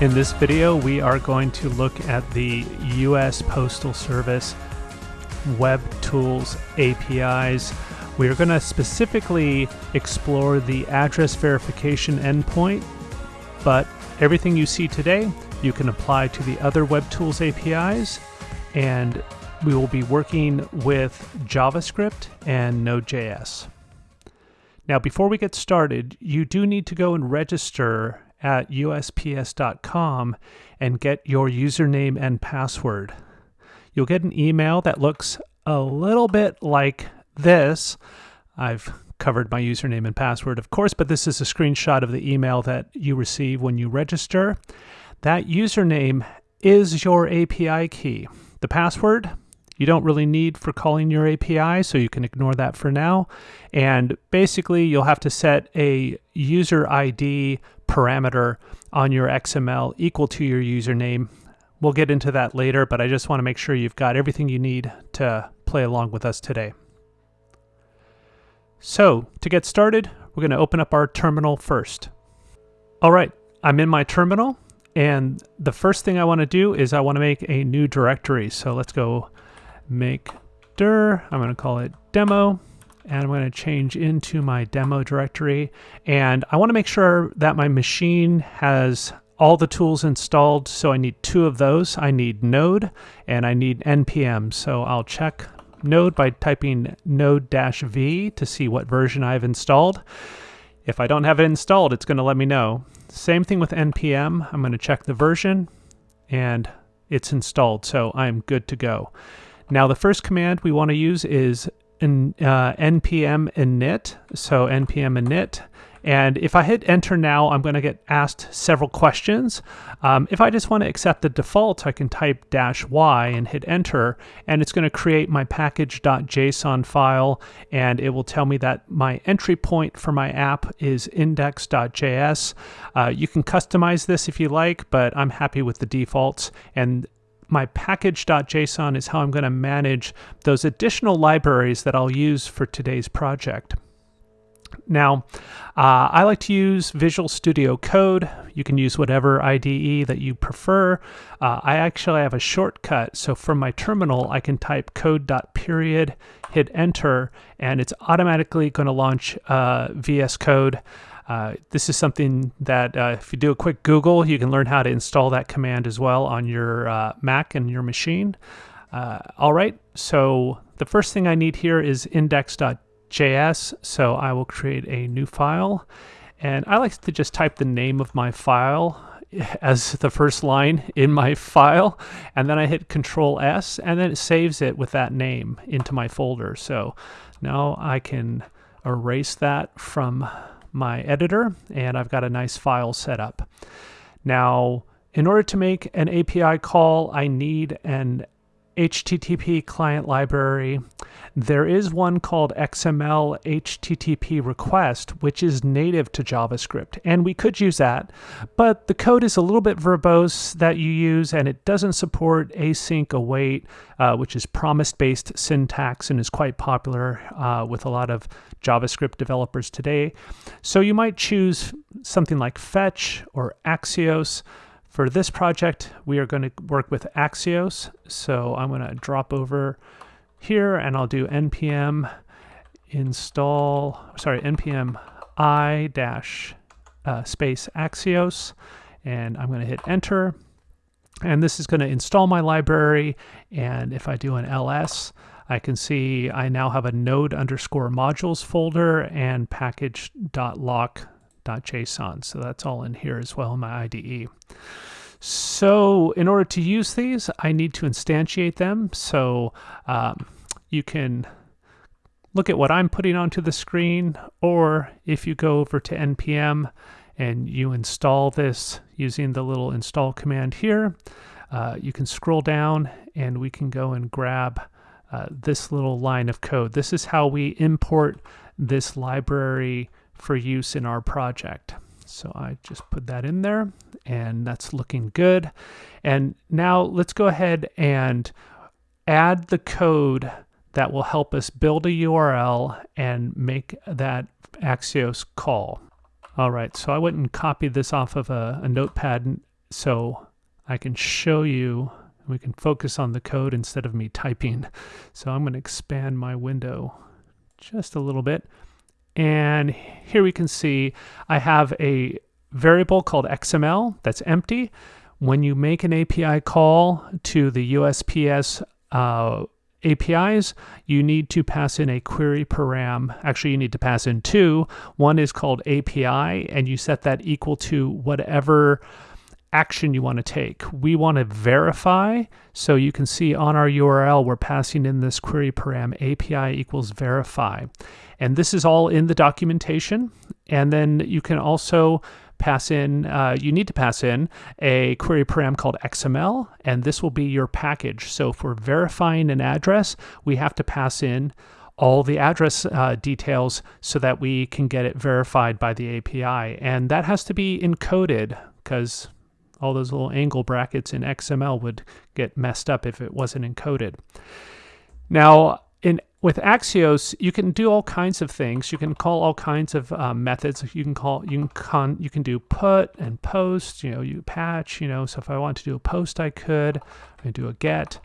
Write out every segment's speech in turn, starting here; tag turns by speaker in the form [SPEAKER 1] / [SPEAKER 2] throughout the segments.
[SPEAKER 1] In this video, we are going to look at the U.S. Postal Service Web Tools APIs. We are going to specifically explore the address verification endpoint, but everything you see today, you can apply to the other Web Tools APIs, and we will be working with JavaScript and Node.js. Now, before we get started, you do need to go and register at USPS.com and get your username and password. You'll get an email that looks a little bit like this. I've covered my username and password, of course, but this is a screenshot of the email that you receive when you register. That username is your API key. The password, you don't really need for calling your API, so you can ignore that for now. And basically, you'll have to set a user ID parameter on your XML equal to your username. We'll get into that later, but I just want to make sure you've got everything you need to play along with us today. So, to get started, we're going to open up our terminal first. All right, I'm in my terminal, and the first thing I want to do is I want to make a new directory. So let's go make dir, I'm going to call it demo, and I'm going to change into my demo directory. And I want to make sure that my machine has all the tools installed. So I need two of those. I need node and I need npm. So I'll check node by typing node-v to see what version I've installed. If I don't have it installed, it's going to let me know. Same thing with npm. I'm going to check the version and it's installed. So I'm good to go. Now the first command we want to use is in, uh, npm init, so npm init. And if I hit enter now, I'm going to get asked several questions. Um, if I just want to accept the default, I can type dash y and hit enter, and it's going to create my package.json file, and it will tell me that my entry point for my app is index.js. Uh, you can customize this if you like, but I'm happy with the defaults. And my package.json is how I'm going to manage those additional libraries that I'll use for today's project. Now, uh, I like to use Visual Studio Code. You can use whatever IDE that you prefer. Uh, I actually have a shortcut. So from my terminal, I can type code.period, hit enter, and it's automatically going to launch uh, VS Code. Uh, this is something that uh, if you do a quick Google, you can learn how to install that command as well on your uh, Mac and your machine. Uh, all right, so the first thing I need here is index.js, so I will create a new file. And I like to just type the name of my file as the first line in my file, and then I hit Control S, and then it saves it with that name into my folder. So now I can erase that from my editor and I've got a nice file set up. Now, in order to make an API call, I need an HTTP client library. There is one called XML HTTP request, which is native to JavaScript, and we could use that, but the code is a little bit verbose that you use, and it doesn't support async await, uh, which is promise-based syntax and is quite popular uh, with a lot of JavaScript developers today. So you might choose something like Fetch or Axios. For this project, we are going to work with Axios. So I'm going to drop over here and I'll do npm install, sorry, npm i dash uh, space Axios. And I'm going to hit enter. And this is going to install my library. And if I do an ls, I can see I now have a node underscore modules folder and package.lock .json. So that's all in here as well in my IDE. So in order to use these, I need to instantiate them. So um, you can look at what I'm putting onto the screen, or if you go over to NPM and you install this using the little install command here, uh, you can scroll down and we can go and grab uh, this little line of code. This is how we import this library for use in our project. So I just put that in there and that's looking good. And now let's go ahead and add the code that will help us build a URL and make that Axios call. All right, so I went and copied this off of a, a notepad so I can show you, we can focus on the code instead of me typing. So I'm going to expand my window just a little bit. And here we can see I have a variable called XML that's empty. When you make an API call to the USPS uh, APIs, you need to pass in a query param. Actually, you need to pass in two. One is called API, and you set that equal to whatever action you want to take. We want to verify. So you can see on our URL, we're passing in this query param API equals verify. And this is all in the documentation. And then you can also pass in, uh, you need to pass in a query param called XML, and this will be your package. So for verifying an address, we have to pass in all the address uh, details so that we can get it verified by the API. And that has to be encoded because all those little angle brackets in XML would get messed up if it wasn't encoded. Now, in with Axios, you can do all kinds of things. You can call all kinds of um, methods. You can call you can con, you can do put and post. You know, you patch. You know, so if I want to do a post, I could. I can do a get.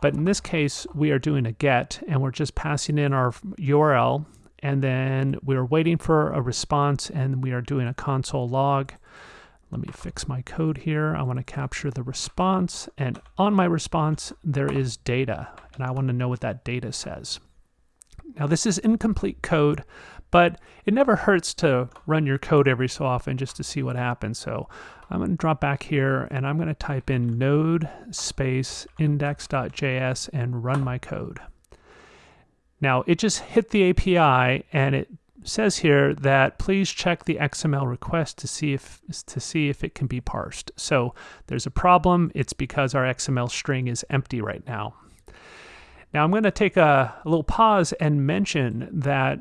[SPEAKER 1] But in this case, we are doing a get, and we're just passing in our URL, and then we're waiting for a response, and we are doing a console log. Let me fix my code here. I want to capture the response, and on my response, there is data, and I want to know what that data says. Now this is incomplete code, but it never hurts to run your code every so often just to see what happens. So I'm going to drop back here and I'm going to type in node space index.js and run my code. Now it just hit the API and it says here that please check the XML request to see if to see if it can be parsed. So there's a problem. It's because our XML string is empty right now. Now I'm going to take a, a little pause and mention that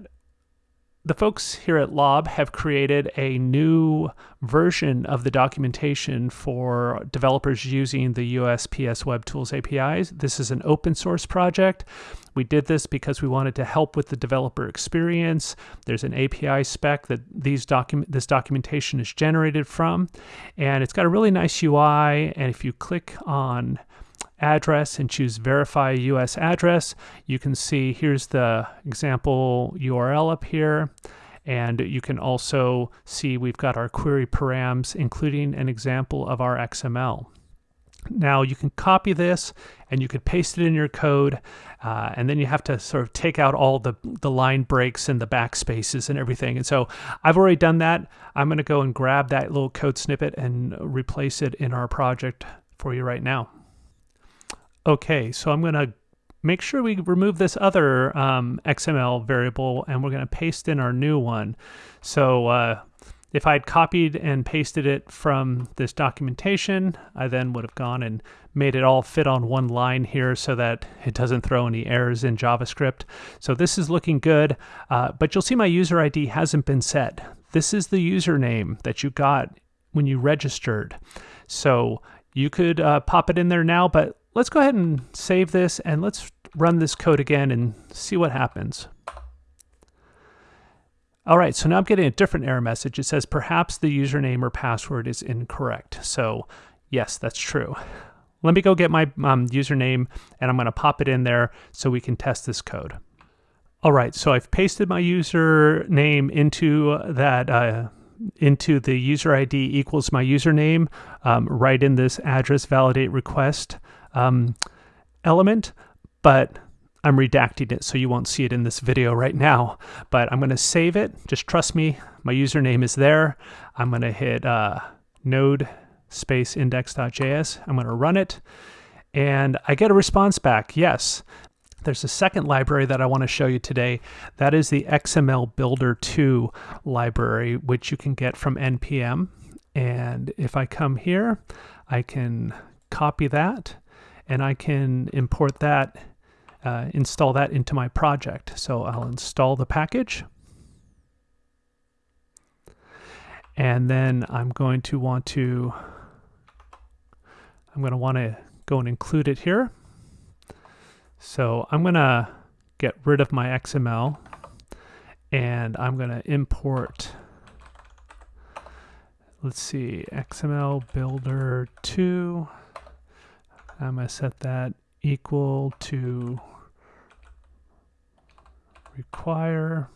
[SPEAKER 1] the folks here at Lob have created a new version of the documentation for developers using the USPS Web Tools APIs. This is an open source project. We did this because we wanted to help with the developer experience. There's an API spec that these document this documentation is generated from, and it's got a really nice UI. And if you click on address and choose verify US address, you can see here's the example URL up here. And you can also see we've got our query params, including an example of our XML. Now you can copy this and you could paste it in your code uh, and then you have to sort of take out all the, the line breaks and the backspaces and everything. And so I've already done that. I'm going to go and grab that little code snippet and replace it in our project for you right now. Okay, so I'm going to make sure we remove this other um, XML variable and we're going to paste in our new one. So uh, if I had copied and pasted it from this documentation, I then would have gone and made it all fit on one line here so that it doesn't throw any errors in JavaScript. So this is looking good, uh, but you'll see my user ID hasn't been set. This is the username that you got when you registered. So you could uh, pop it in there now, but let's go ahead and save this and let's run this code again and see what happens. All right, so now I'm getting a different error message. It says perhaps the username or password is incorrect. So yes, that's true. Let me go get my um, username and I'm gonna pop it in there so we can test this code. All right, so I've pasted my username into that uh, into the user ID equals my username um, right in this address validate request um, element, but I'm redacting it so you won't see it in this video right now. But I'm going to save it. Just trust me, my username is there. I'm going to hit uh, node space index.js. I'm going to run it. And I get a response back. Yes, there's a second library that I want to show you today. That is the XML Builder 2 library, which you can get from NPM. And if I come here, I can copy that and I can import that, uh, install that into my project. So I'll install the package. And then I'm going to want to, I'm going to want to go and include it here. So I'm going to get rid of my XML and I'm going to import let's see, XML builder 2. I'm going to set that equal to require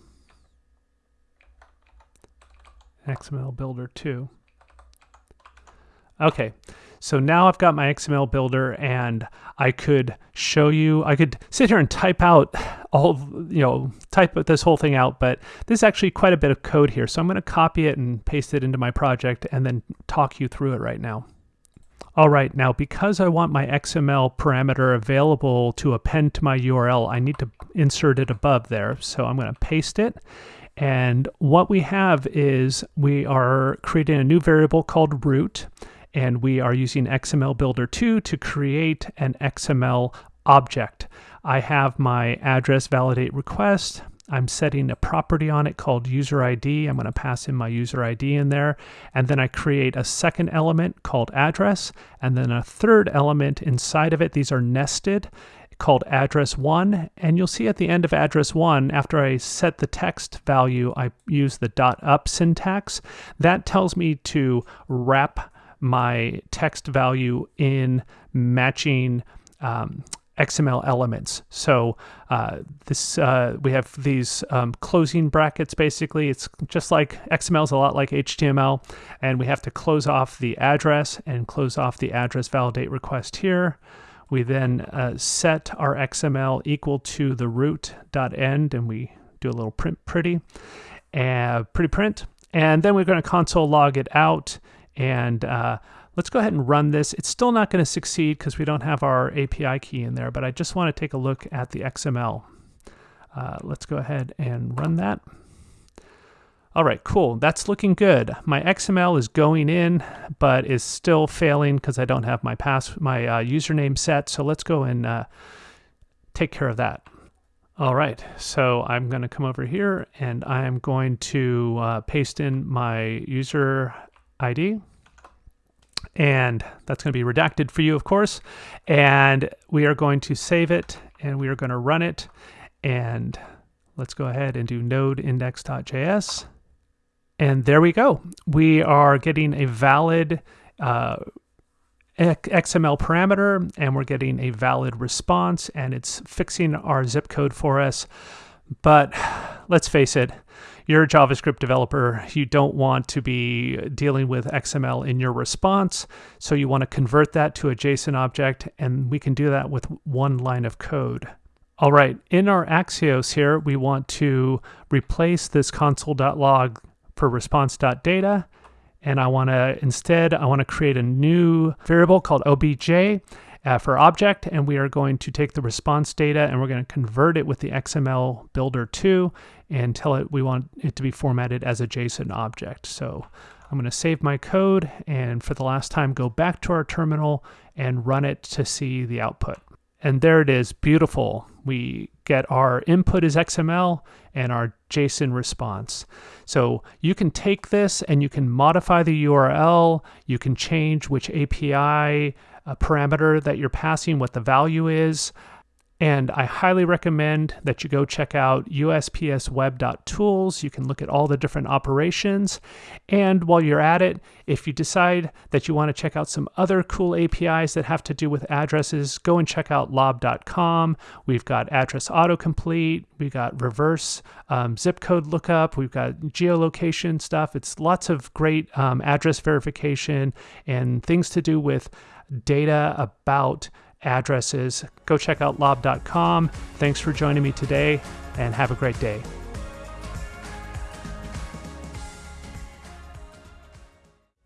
[SPEAKER 1] XML builder 2. Okay, so now I've got my XML builder and I could show you, I could sit here and type out all, you know, type this whole thing out, but there's actually quite a bit of code here. So I'm going to copy it and paste it into my project and then talk you through it right now. All right, now because I want my XML parameter available to append to my URL, I need to insert it above there. So I'm going to paste it. And what we have is we are creating a new variable called root, and we are using XML Builder 2 to create an XML object. I have my address validate request. I'm setting a property on it called user ID. I'm going to pass in my user ID in there. And then I create a second element called address, and then a third element inside of it. These are nested called address one. And you'll see at the end of address one, after I set the text value, I use the dot up syntax. That tells me to wrap my text value in matching um, XML elements. So uh, this uh, we have these um, closing brackets. Basically, it's just like XML is a lot like HTML, and we have to close off the address and close off the address validate request here. We then uh, set our XML equal to the root.end, and we do a little print pretty, and pretty print, and then we're going to console log it out and uh, Let's go ahead and run this. It's still not going to succeed because we don't have our API key in there, but I just want to take a look at the XML. Uh, let's go ahead and run that. All right, cool. That's looking good. My XML is going in, but is still failing because I don't have my pass my uh, username set. So let's go and uh, take care of that. All right, so I'm going to come over here and I'm going to uh, paste in my user ID and that's going to be redacted for you, of course. And we are going to save it and we are going to run it. And let's go ahead and do node index.js. And there we go. We are getting a valid uh, XML parameter and we're getting a valid response and it's fixing our zip code for us. But let's face it, you're a JavaScript developer, you don't want to be dealing with XML in your response. So you want to convert that to a JSON object, and we can do that with one line of code. All right, in our Axios here, we want to replace this console.log for response.data. And I want to, instead, I want to create a new variable called obj uh, for object, and we are going to take the response data and we're going to convert it with the XML builder 2 and tell it we want it to be formatted as a JSON object. So I'm going to save my code and for the last time go back to our terminal and run it to see the output. And there it is, beautiful. We get our input is XML and our JSON response. So you can take this and you can modify the URL, you can change which API a parameter that you're passing, what the value is. And I highly recommend that you go check out uspsweb.tools. You can look at all the different operations. And while you're at it, if you decide that you want to check out some other cool APIs that have to do with addresses, go and check out lob.com. We've got address autocomplete. We've got reverse um, zip code lookup. We've got geolocation stuff. It's lots of great um, address verification and things to do with data about addresses. Go check out lob.com. Thanks for joining me today and have a great day.